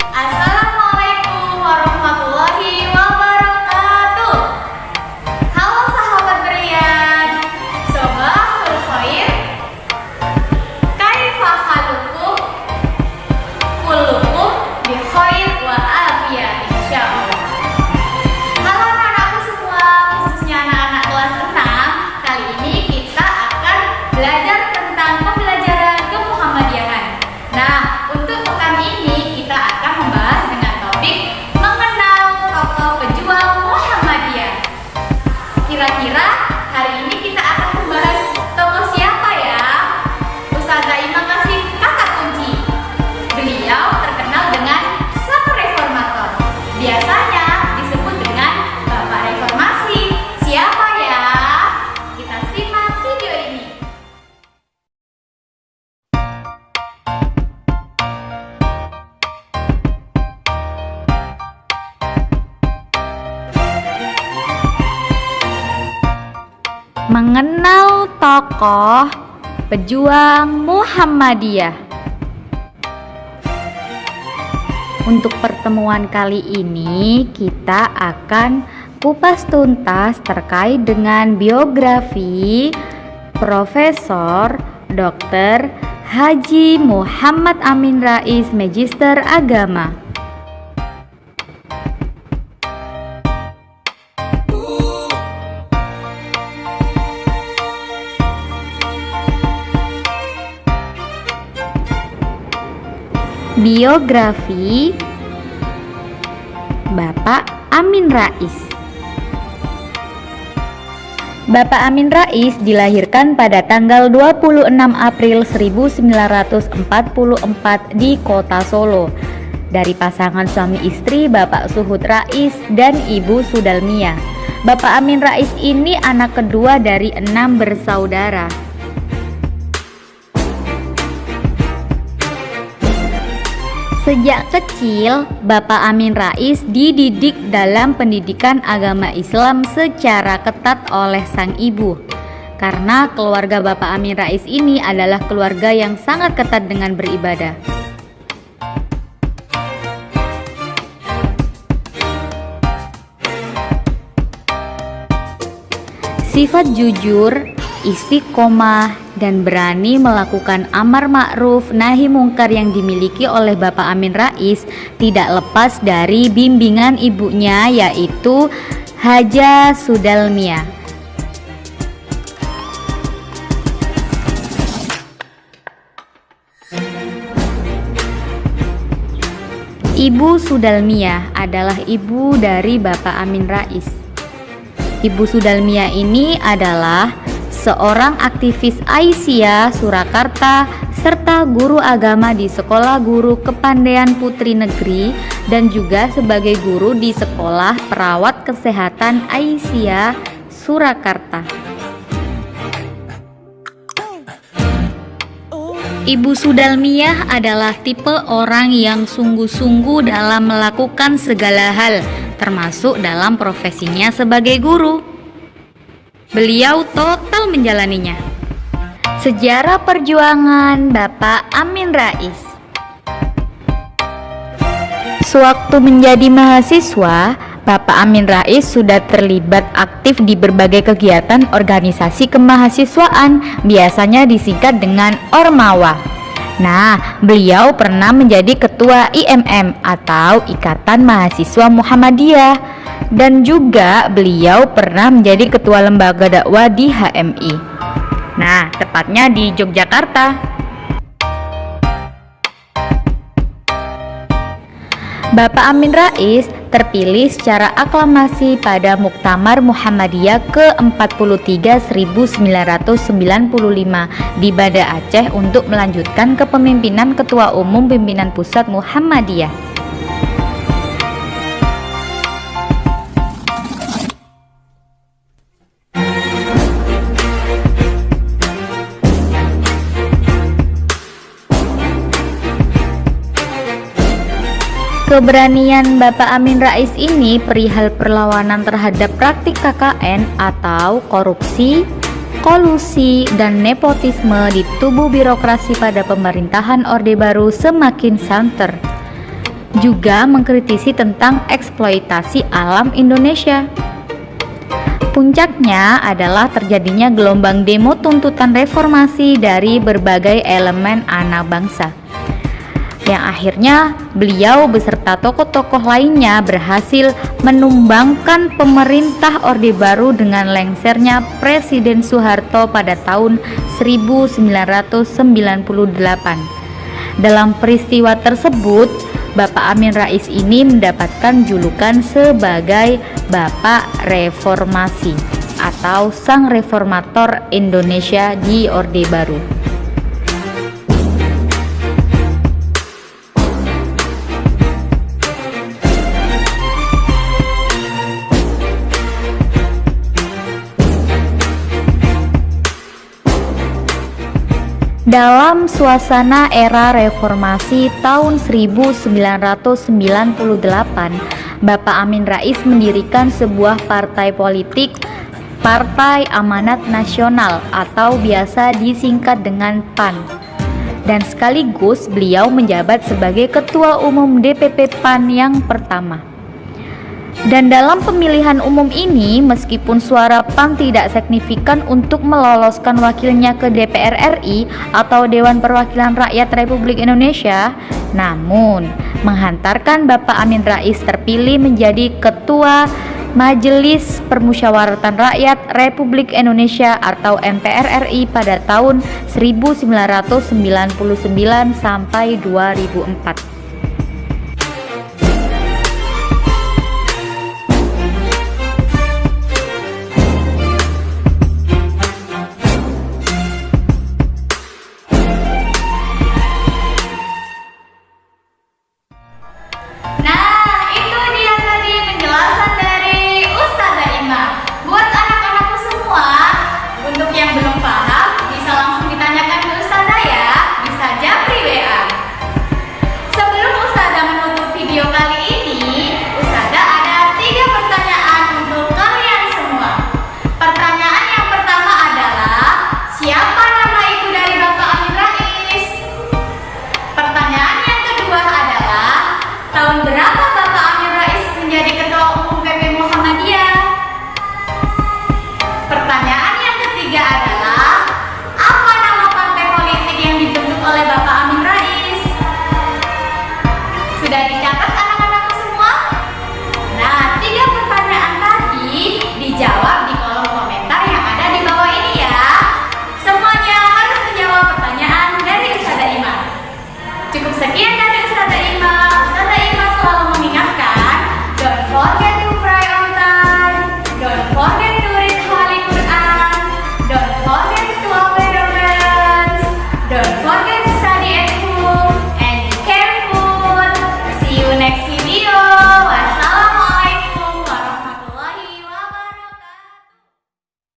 as Mengenal tokoh pejuang Muhammadiyah. Untuk pertemuan kali ini, kita akan kupas tuntas terkait dengan biografi Profesor Dr. Haji Muhammad Amin Rais, Magister Agama. Biografi Bapak Amin Rais Bapak Amin Rais dilahirkan pada tanggal 26 April 1944 di kota Solo dari pasangan suami istri Bapak Suhud Rais dan Ibu Sudalmia. Bapak Amin Rais ini anak kedua dari enam bersaudara. Sejak kecil, Bapak Amin Rais dididik dalam pendidikan agama Islam secara ketat oleh sang ibu. Karena keluarga Bapak Amin Rais ini adalah keluarga yang sangat ketat dengan beribadah. Sifat jujur, istiqomah, dan berani melakukan amar ma'ruf nahi mungkar yang dimiliki oleh Bapak Amin Rais tidak lepas dari bimbingan ibunya yaitu Haja Sudalmia. Ibu Sudalmia adalah ibu dari Bapak Amin Rais. Ibu Sudalmia ini adalah seorang aktivis Aisyah Surakarta serta guru agama di Sekolah Guru Kepandaian Putri Negeri dan juga sebagai guru di Sekolah Perawat Kesehatan Aisyah Surakarta. Ibu Sudalmiyah adalah tipe orang yang sungguh-sungguh dalam melakukan segala hal, termasuk dalam profesinya sebagai guru. Beliau total menjalaninya. Sejarah perjuangan Bapak Amin Rais. Sewaktu menjadi mahasiswa, Bapak Amin Rais sudah terlibat aktif di berbagai kegiatan organisasi kemahasiswaan, biasanya disingkat dengan Ormawa. Nah, beliau pernah menjadi ketua IMM atau Ikatan Mahasiswa Muhammadiyah dan juga beliau pernah menjadi ketua lembaga dakwah di HMI. Nah, tepatnya di Yogyakarta. Bapak Amin Rais terpilih secara aklamasi pada Muktamar Muhammadiyah ke-43 1995 di Banda Aceh untuk melanjutkan kepemimpinan Ketua Umum Pimpinan Pusat Muhammadiyah. Keberanian Bapak Amin Rais ini perihal perlawanan terhadap praktik KKN atau korupsi, kolusi, dan nepotisme di tubuh birokrasi pada pemerintahan Orde Baru semakin santer. juga mengkritisi tentang eksploitasi alam Indonesia. Puncaknya adalah terjadinya gelombang demo tuntutan reformasi dari berbagai elemen anak bangsa yang akhirnya beliau beserta tokoh-tokoh lainnya berhasil menumbangkan pemerintah Orde Baru dengan lengsernya Presiden Soeharto pada tahun 1998. Dalam peristiwa tersebut, Bapak Amin Rais ini mendapatkan julukan sebagai Bapak Reformasi atau Sang Reformator Indonesia di Orde Baru. Dalam suasana era reformasi tahun 1998, Bapak Amin Rais mendirikan sebuah partai politik Partai Amanat Nasional atau biasa disingkat dengan PAN. Dan sekaligus beliau menjabat sebagai Ketua Umum DPP PAN yang pertama. Dan dalam pemilihan umum ini, meskipun suara PAN tidak signifikan untuk meloloskan wakilnya ke DPR RI atau Dewan Perwakilan Rakyat Republik Indonesia, namun menghantarkan Bapak Amin Rais terpilih menjadi Ketua Majelis Permusyawaratan Rakyat Republik Indonesia atau MPR RI pada tahun 1999 sampai 2004.